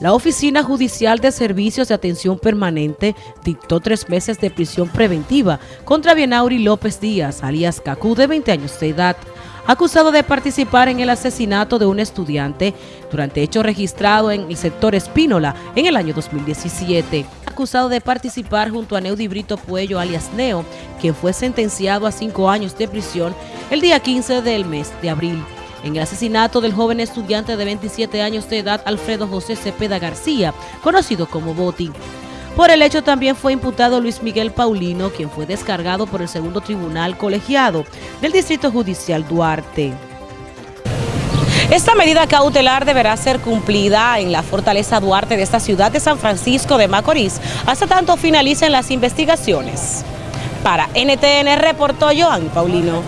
La Oficina Judicial de Servicios de Atención Permanente dictó tres meses de prisión preventiva contra Bienauri López Díaz, alias Cacú, de 20 años de edad, acusado de participar en el asesinato de un estudiante durante hecho registrado en el sector Espínola en el año 2017. Acusado de participar junto a Neudi Brito Puello, alias Neo, quien fue sentenciado a cinco años de prisión el día 15 del mes de abril en el asesinato del joven estudiante de 27 años de edad Alfredo José Cepeda García, conocido como Boti. Por el hecho también fue imputado Luis Miguel Paulino, quien fue descargado por el segundo tribunal colegiado del Distrito Judicial Duarte. Esta medida cautelar deberá ser cumplida en la fortaleza Duarte de esta ciudad de San Francisco de Macorís hasta tanto finalicen las investigaciones. Para NTN reportó Joan Paulino.